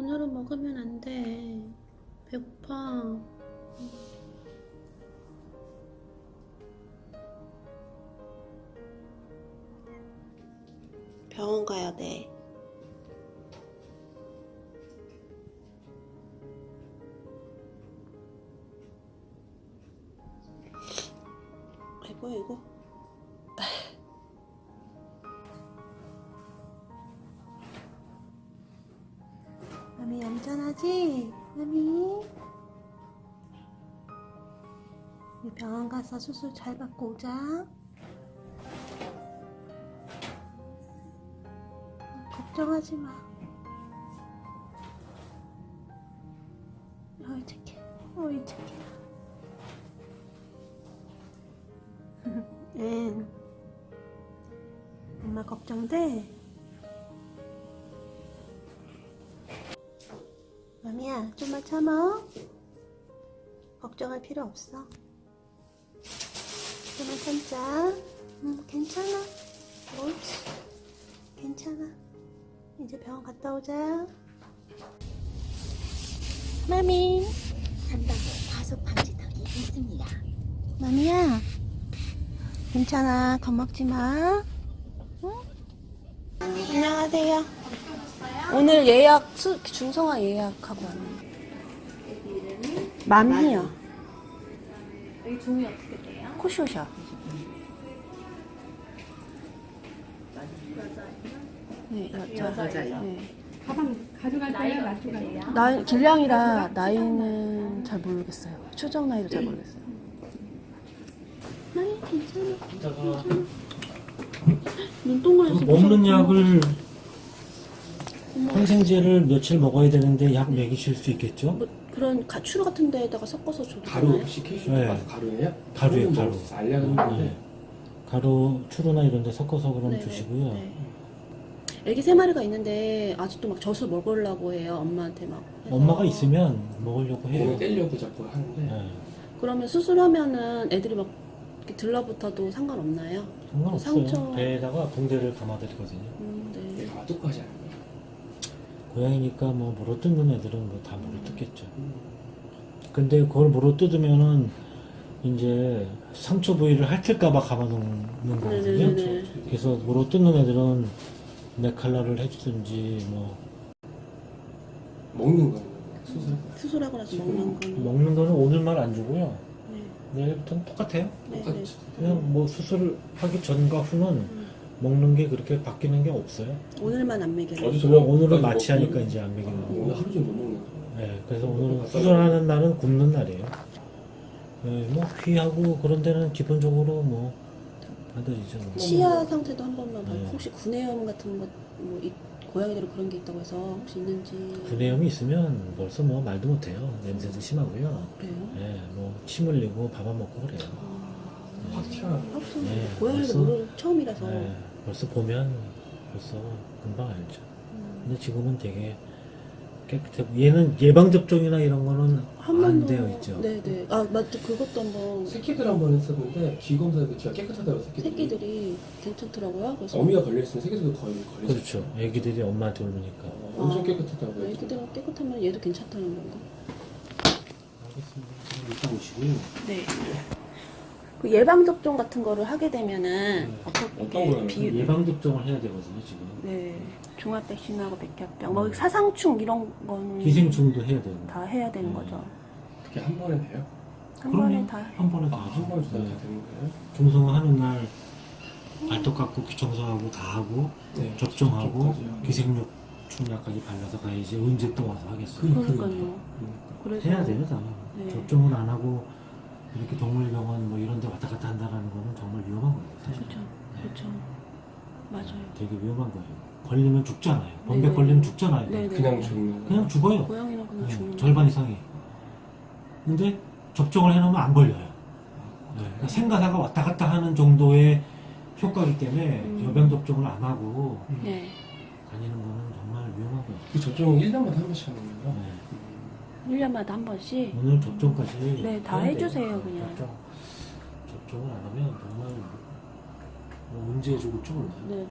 오늘은 먹으면 안 돼. 배고파. 병원 가야 돼. 아이고, 이거. 마미 얌전하지? 마미? 병원 가서 수술 잘 받고 오자. 걱정하지 마. 어이 착해. 어이 착해. 응. 엄마 걱정돼? 마미야, 좀만 참아. 걱정할 필요 없어. 좀만 참자. 응, 괜찮아. 옳지. 괜찮아. 이제 병원 갔다 오자. 마미. 한방에 과속 방지턱이 있습니다. 마미야. 괜찮아. 겁먹지 마. 응? 안녕하세요. 오늘 예약, 수, 중성화 예약하고 왔는데. 맘이요. 여기 종이 어떻게 돼요? 코쇼샵. 네, 여자. 네. 가방 가져갈 거예요? 나이가 어떻게 놔두갈 돼요? 거예요? 나이, 길냥이라 나이는 잘 모르겠어요. 추정 나이도 잘 모르겠어요. 나이 괜찮아. 눈동그래서 그 먹는 약을 항생제를 며칠 먹어야 되는데 약 먹이실 수 있겠죠? 뭐 그런 가추루 같은 데에다가 섞어서 줘도 가루? 혹시 네. 가서 가루예요? 가루예요, 가루는 가루. 뭐 알약은 있는데 네. 가루, 추루나 이런 데 섞어서 그럼 네네. 주시고요. 네. 애기 세 마리가 있는데 아직도 막 젖을 먹으려고 해요. 엄마한테 막. 해서. 엄마가 있으면 먹으려고 해요. 몸을 떼려고 자꾸 하는데 네. 그러면 수술하면은 애들이 막 이렇게 들러붙어도 상관없나요? 상관없어요. 상처- 배에다가 붕대를 감아드리거든요. 음, 네. 얘가 똑같이 않아요. 고양이니까 뭐 물어 뜯는 애들은 뭐 다 물어 뜯겠죠. 근데 그걸 물어 뜯으면은 이제 상처 부위를 핥을까봐 감아놓는 거거든요. 네네네. 그래서 물어 뜯는 애들은 네칼라를 해주든지 뭐 먹는 거는 수술 수술하고 나서 지금 먹는 거는. 먹는 거는 오늘만 안 주고요. 네. 내일부터는 똑같아요. 네, 네. 똑같이 그냥 뭐 수술하기 전과 후는 음. 먹는 게 그렇게 바뀌는 게 없어요. 오늘만 안 먹여요. 어디서 그냥 오늘은 먹- 마취하니까 먹- 이제 안 먹이는 아, 거고. 오늘 하루 종일 못 먹는 거. 네, 그래서 오늘은 수술하는 날은 굶는 날이에요. 네, 뭐 귀하고 그런 데는 기본적으로 뭐 받아들이죠. 뭐. 치아 상태도 한 번만 봐요. 네. 혹시 구내염 같은 거, 뭐, 이, 고양이들은 그런 게 있다고 해서 혹시 있는지. 구내염이 있으면 벌써 뭐 말도 못해요. 냄새도 심하고요. 그래요? 네, 뭐침 흘리고 밥 안 먹고 그래요. 아, 네, 고양이도 벌써- 모르는 처음이라서. 네, 벌써 보면 벌써 금방 알죠. 음. 근데 지금은 되게 깨끗해. 얘는 예방 접종이나 이런 거는 한안 되어 있죠. 네네. 아, 맞죠. 그것도 한번 새끼들 한 번 했었는데 귀 검사에서 귀가 깨끗하다고 새끼들이. 새끼들이 괜찮더라고요. 그래서 어미가 걸려 있으면 새끼들도 거의 걸리죠. 그렇죠. 애기들이 엄마한테 울으니까. 어, 엄청 아. 깨끗하다고 해요. 애기들은 깨끗하면 얘도 괜찮다는 건가? 알겠습니다. 그럼 이따 오시고요. 네. 그 예방 접종 같은 거를 하게 되면은 네. 어떻게? 비 예방 접종을 해야 되거든요, 지금. 네. 종합 백신하고 백혈병, 뭐 사상충 이런 거는 기생충도 해야 되고. 다 해야 되는 네. 거죠. 그게 한 번에 돼요? 한. 번에 다. 한 번에 아, 다한 하죠. 번에 네. 다 되는 거예요? 중성화 하는 날 발톱 깎고 귀 청소하고 다 하고 네. 접종하고. 기생충 약까지 발라서 가야지 언제 또 와서 하겠어요. 그러니까요. 그래서 해야 돼요, 다. 네. 접종은 안 하고 이렇게 동물병원 뭐 이런 데 왔다 갔다 한다는 거는 정말 위험한 거예요. 사실. 그렇죠. 그렇죠. 맞아요. 되게 위험한 거예요. 걸리면 죽잖아요. 범백 네네. 걸리면 죽잖아요. 네네. 그냥 죽는 그냥 죽어요. 고양이는 그냥 네, 죽는 절반 이상이. 근데 접종을 해놓으면 안 걸려요. 네, 그러니까 생가사가 왔다 갔다 하는 정도의 효과이기 때문에 음. 여병 접종을 안 하고 네. 다니는 거는 정말 위험한 거예요. 그 접종 1년마다 한 번씩 하는 거예요? 네. 1년마다 한 번씩 오늘 접종까지 네, 다. 해주세요, 그냥. 접종, 접종을 안 하면 정말 뭐 언제 죽을지 몰라요. 네.